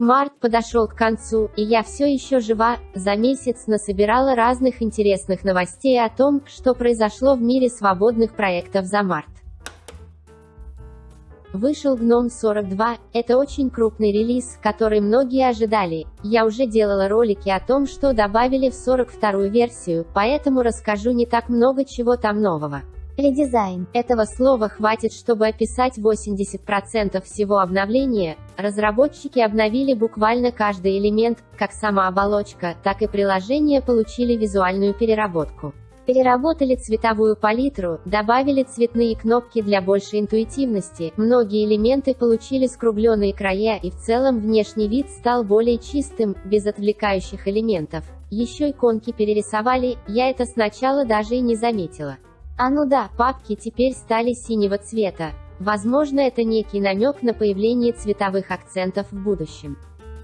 Март подошел к концу, и я все еще жива, за месяц насобирала разных интересных новостей о том, что произошло в мире свободных проектов за март. Вышел Гном 42, это очень крупный релиз, который многие ожидали. Я уже делала ролики о том, что добавили в 42-ю версию, поэтому расскажу не так много чего там нового. Редизайн. Этого слова хватит, чтобы описать 80% всего обновления. Разработчики обновили буквально каждый элемент, как сама оболочка, так и приложения получили визуальную переработку. Переработали цветовую палитру, добавили цветные кнопки для большей интуитивности, многие элементы получили скругленные края и в целом внешний вид стал более чистым, без отвлекающих элементов. Еще иконки перерисовали, я это сначала даже и не заметила. А ну да, папки теперь стали синего цвета. Возможно это некий намек на появление цветовых акцентов в будущем.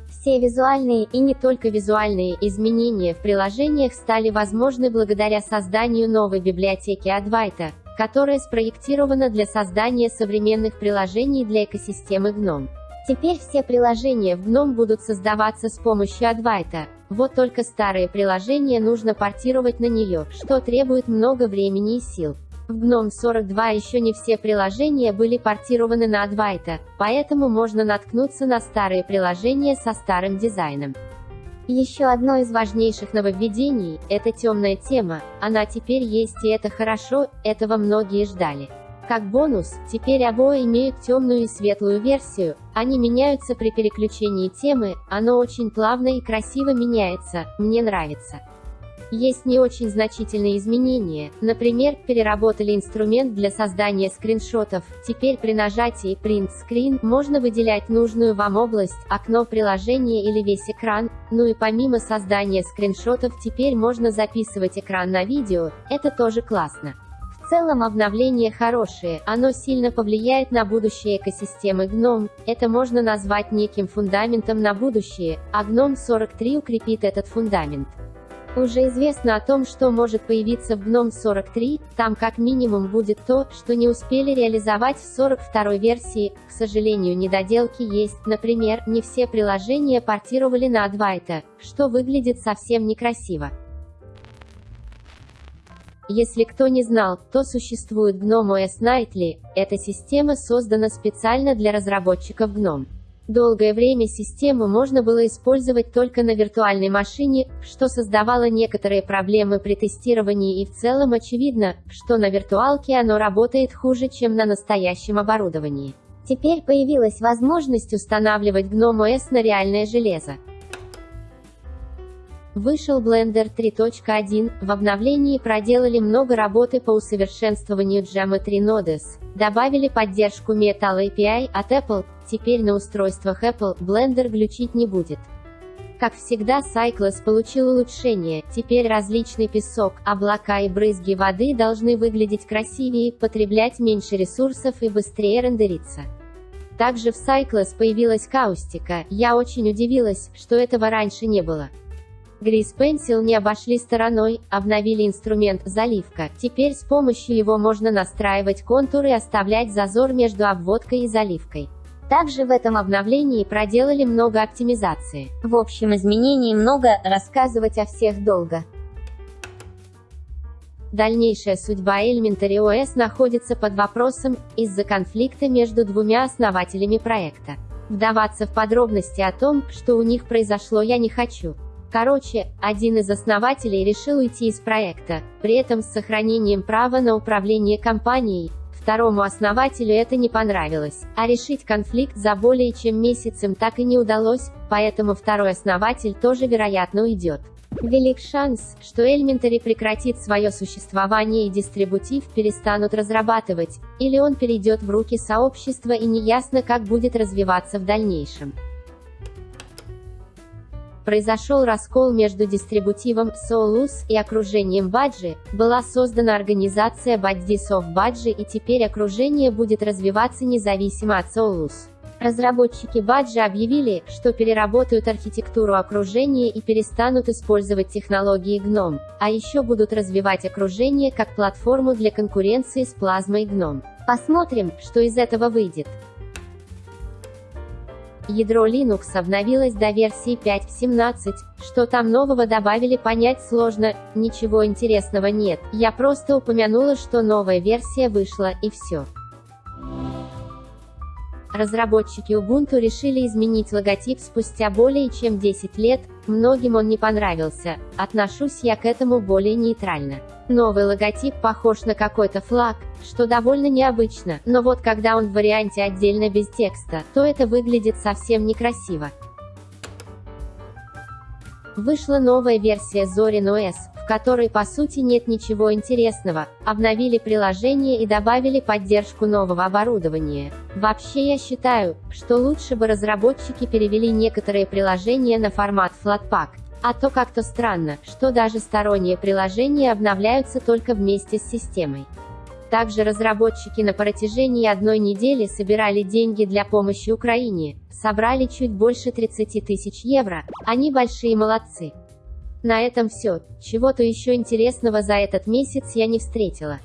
Все визуальные и не только визуальные изменения в приложениях стали возможны благодаря созданию новой библиотеки Advaita, которая спроектирована для создания современных приложений для экосистемы GNOME. Теперь все приложения в GNOME будут создаваться с помощью Advaita, вот только старые приложения нужно портировать на нее, что требует много времени и сил. В GNOME 42 еще не все приложения были портированы на Advaita, поэтому можно наткнуться на старые приложения со старым дизайном. Еще одно из важнейших нововведений – это темная тема, она теперь есть и это хорошо, этого многие ждали. Как бонус, теперь обои имеют темную и светлую версию, они меняются при переключении темы, оно очень плавно и красиво меняется, мне нравится. Есть не очень значительные изменения, например, переработали инструмент для создания скриншотов, теперь при нажатии Print Screen можно выделять нужную вам область, окно приложения или весь экран, ну и помимо создания скриншотов теперь можно записывать экран на видео, это тоже классно. Целом обновление хорошее, оно сильно повлияет на будущее экосистемы GNOME, это можно назвать неким фундаментом на будущее, а GNOME 43 укрепит этот фундамент. Уже известно о том, что может появиться в GNOME 43, там как минимум будет то, что не успели реализовать в 42 версии, к сожалению недоделки есть, например, не все приложения портировали на Advaita, что выглядит совсем некрасиво. Если кто не знал, то существует GNOME OS Nightly, эта система создана специально для разработчиков GNOME. Долгое время систему можно было использовать только на виртуальной машине, что создавало некоторые проблемы при тестировании и в целом очевидно, что на виртуалке оно работает хуже, чем на настоящем оборудовании. Теперь появилась возможность устанавливать GNOME OS на реальное железо. Вышел Blender 3.1, в обновлении проделали много работы по усовершенствованию Geometry Nodes, добавили поддержку Metal API от Apple, теперь на устройствах Apple Blender глючить не будет. Как всегда Cycles получил улучшение, теперь различный песок, облака и брызги воды должны выглядеть красивее, потреблять меньше ресурсов и быстрее рендериться. Также в Cycles появилась каустика, я очень удивилась, что этого раньше не было. Grease Pencil не обошли стороной, обновили инструмент «Заливка». Теперь с помощью его можно настраивать контуры и оставлять зазор между обводкой и заливкой. Также в этом обновлении проделали много оптимизации. В общем изменений много, рассказывать о всех долго. Дальнейшая судьба Elementary OS находится под вопросом, из-за конфликта между двумя основателями проекта. Вдаваться в подробности о том, что у них произошло я не хочу. Короче, один из основателей решил уйти из проекта, при этом с сохранением права на управление компанией. Второму основателю это не понравилось, а решить конфликт за более чем месяцем так и не удалось, поэтому второй основатель тоже вероятно уйдет. Велик шанс, что Elementary прекратит свое существование и дистрибутив перестанут разрабатывать, или он перейдет в руки сообщества и неясно как будет развиваться в дальнейшем произошел раскол между дистрибутивом Solus и окружением Баджи, была создана организация of Badge и теперь окружение будет развиваться независимо от Solus. Разработчики Баджи объявили, что переработают архитектуру окружения и перестанут использовать технологии GNOME, а еще будут развивать окружение как платформу для конкуренции с плазмой GNOME. Посмотрим, что из этого выйдет. Ядро Linux обновилось до версии 5.17. Что там нового добавили понять сложно, ничего интересного нет. Я просто упомянула, что новая версия вышла, и все. Разработчики Ubuntu решили изменить логотип спустя более чем 10 лет, многим он не понравился, отношусь я к этому более нейтрально. Новый логотип похож на какой-то флаг, что довольно необычно, но вот когда он в варианте отдельно без текста, то это выглядит совсем некрасиво. Вышла новая версия Zorin OS, которой по сути нет ничего интересного, обновили приложение и добавили поддержку нового оборудования. Вообще я считаю, что лучше бы разработчики перевели некоторые приложения на формат Flatpak, а то как-то странно, что даже сторонние приложения обновляются только вместе с системой. Также разработчики на протяжении одной недели собирали деньги для помощи Украине, собрали чуть больше 30 тысяч евро, они большие молодцы. На этом все, чего-то еще интересного за этот месяц я не встретила.